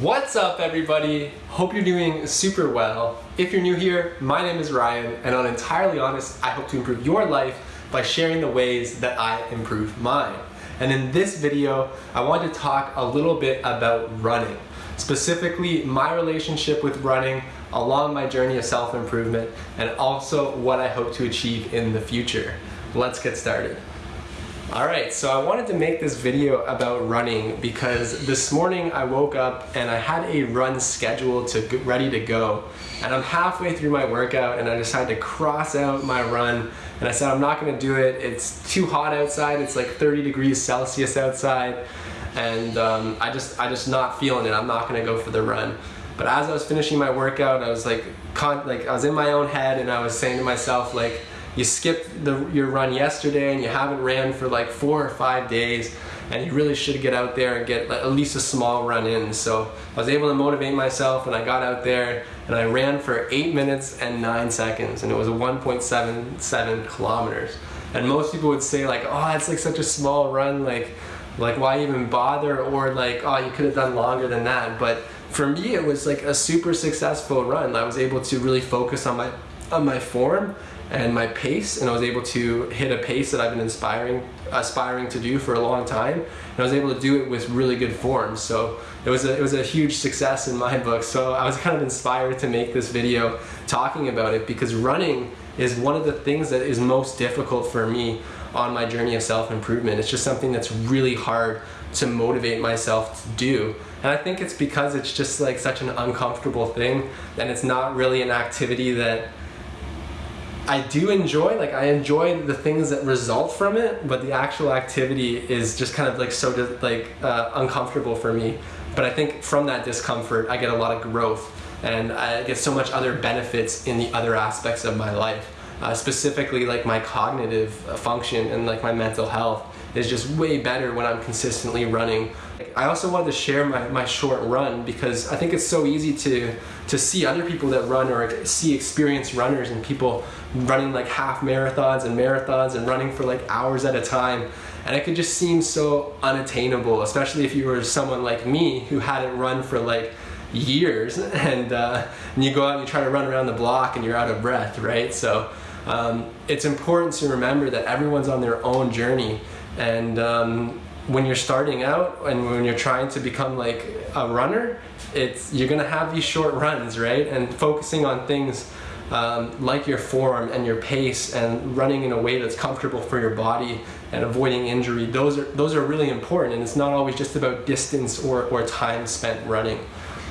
What's up everybody? Hope you're doing super well. If you're new here, my name is Ryan and on Entirely Honest, I hope to improve your life by sharing the ways that I improve mine. And in this video, I want to talk a little bit about running. Specifically, my relationship with running along my journey of self-improvement and also what I hope to achieve in the future. Let's get started. Alright, so I wanted to make this video about running because this morning I woke up and I had a run scheduled to get ready to go. And I'm halfway through my workout and I decided to cross out my run. And I said I'm not going to do it, it's too hot outside, it's like 30 degrees Celsius outside. And um, I just I just not feeling it, I'm not going to go for the run. But as I was finishing my workout, I was like, like I was in my own head and I was saying to myself like, you skipped the, your run yesterday and you haven't ran for like four or five days and you really should get out there and get at least a small run in. So I was able to motivate myself and I got out there and I ran for eight minutes and nine seconds and it was 1.77 kilometers. And most people would say like, oh, it's like such a small run, like, like why even bother? Or like, oh, you could have done longer than that. But for me, it was like a super successful run. I was able to really focus on my on my form and my pace and I was able to hit a pace that I've been inspiring aspiring to do for a long time and I was able to do it with really good form. So it was a, it was a huge success in my book. So I was kind of inspired to make this video talking about it because running is one of the things that is most difficult for me on my journey of self-improvement. It's just something that's really hard to motivate myself to do. And I think it's because it's just like such an uncomfortable thing and it's not really an activity that I do enjoy, like I enjoy the things that result from it, but the actual activity is just kind of like so like uh, uncomfortable for me. But I think from that discomfort, I get a lot of growth and I get so much other benefits in the other aspects of my life. Uh, specifically like my cognitive function and like my mental health is just way better when I'm consistently running. I also wanted to share my, my short run because I think it's so easy to, to see other people that run or see experienced runners and people running like half marathons and marathons and running for like hours at a time. And it could just seem so unattainable, especially if you were someone like me who hadn't run for like years and, uh, and you go out and you try to run around the block and you're out of breath, right? So um, it's important to remember that everyone's on their own journey and um, when you're starting out and when you're trying to become like a runner, it's you're gonna have these short runs, right? And focusing on things um, like your form and your pace and running in a way that's comfortable for your body and avoiding injury, those are, those are really important and it's not always just about distance or, or time spent running.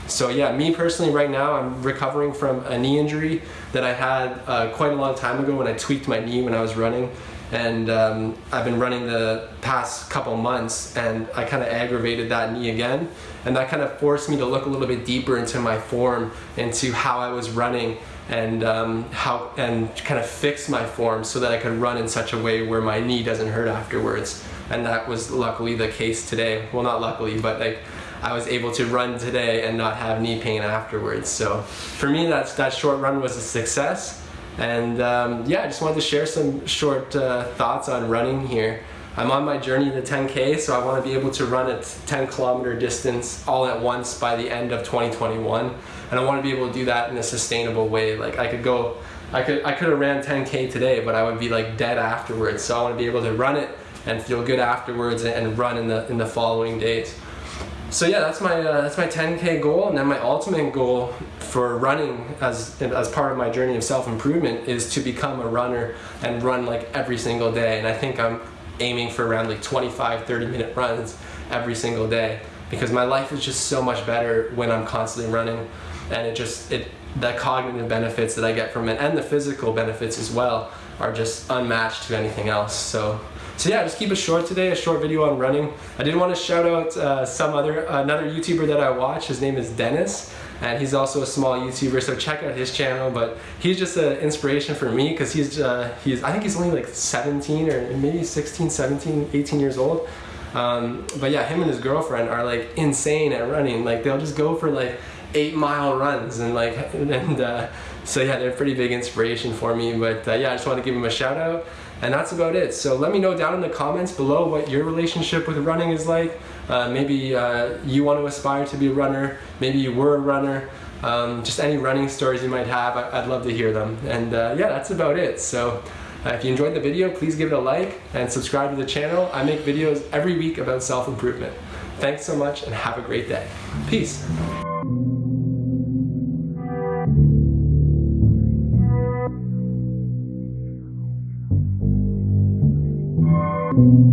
So yeah, me personally right now, I'm recovering from a knee injury that I had uh, quite a long time ago when I tweaked my knee when I was running and um, I've been running the past couple months and I kind of aggravated that knee again. And that kind of forced me to look a little bit deeper into my form into how I was running and um, how and kind of fix my form so that I could run in such a way where my knee doesn't hurt afterwards. And that was luckily the case today. Well not luckily but like I was able to run today and not have knee pain afterwards. So for me that's that short run was a success and um, yeah, I just wanted to share some short uh, thoughts on running here. I'm on my journey to 10K, so I want to be able to run a 10 kilometer distance all at once by the end of 2021. And I want to be able to do that in a sustainable way. Like I could go, I could, I could have ran 10K today, but I would be like dead afterwards. So I want to be able to run it and feel good afterwards and run in the, in the following days. So yeah, that's my uh, that's my 10k goal, and then my ultimate goal for running as as part of my journey of self improvement is to become a runner and run like every single day. And I think I'm aiming for around like 25, 30 minute runs every single day because my life is just so much better when I'm constantly running, and it just it the cognitive benefits that I get from it and the physical benefits as well are just unmatched to anything else. So so yeah, just keep it short today, a short video on running. I did want to shout out uh, some other, another YouTuber that I watch. His name is Dennis and he's also a small YouTuber, so check out his channel. But he's just an inspiration for me because he's, uh, he's, I think he's only like 17 or maybe 16, 17, 18 years old. Um, but yeah, him and his girlfriend are like insane at running. Like they'll just go for like eight mile runs and like, and uh, so yeah, they're a pretty big inspiration for me. But uh, yeah, I just want to give him a shout out. And that's about it. So let me know down in the comments below what your relationship with running is like. Uh, maybe uh, you want to aspire to be a runner, maybe you were a runner, um, just any running stories you might have, I- would love to hear them. And uh, yeah, that's about it. So Uh, if you enjoyed the video, please give it a like and subscribe to the channel. I make videos every week about self-improvement. Thanks so much and have a great day. Peace. Thank